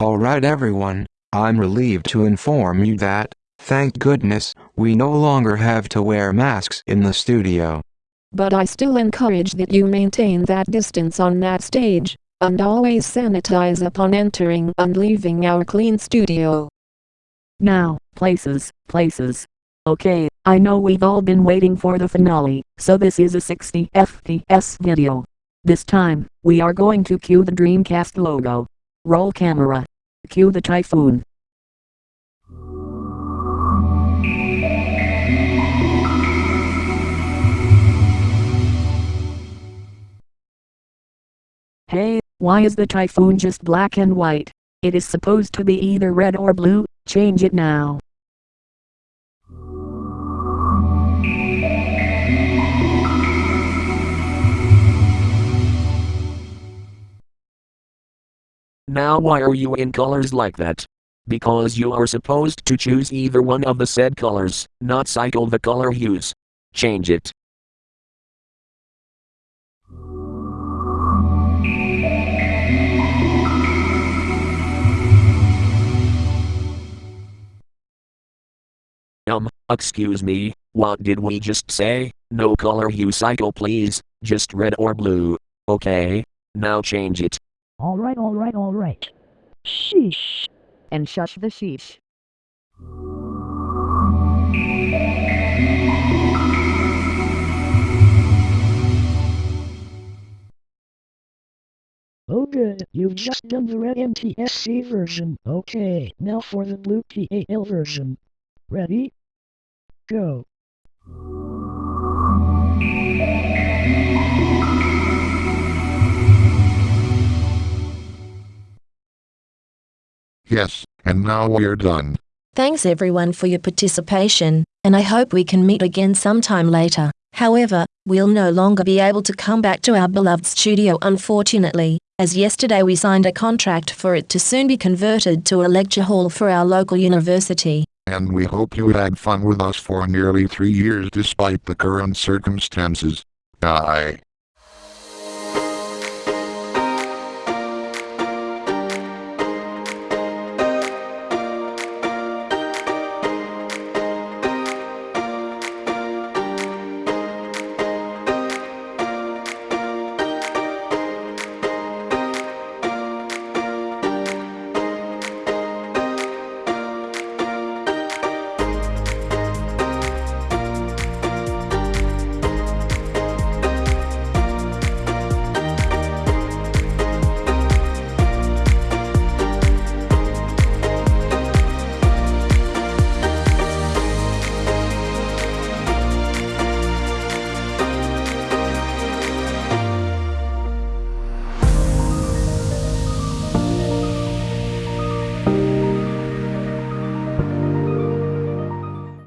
Alright everyone, I'm relieved to inform you that, thank goodness, we no longer have to wear masks in the studio. But I still encourage that you maintain that distance on that stage, and always sanitize upon entering and leaving our clean studio. Now, places, places. Okay, I know we've all been waiting for the finale, so this is a 60 FPS video. This time, we are going to cue the Dreamcast logo. Roll camera. Cue the typhoon. Hey, why is the typhoon just black and white? It is supposed to be either red or blue, change it now. Now why are you in colors like that? Because you are supposed to choose either one of the said colors, not cycle the color hues. Change it. Um, excuse me, what did we just say? No color hue cycle please, just red or blue. Okay, now change it. Alright, alright, alright. Sheesh. And shush the sheesh. Oh good, you've just done the red NTSC version. Okay, now for the blue PAL version. Ready? Go. Yes, and now we're done. Thanks everyone for your participation, and I hope we can meet again sometime later. However, we'll no longer be able to come back to our beloved studio unfortunately, as yesterday we signed a contract for it to soon be converted to a lecture hall for our local university. And we hope you had fun with us for nearly three years despite the current circumstances. Bye.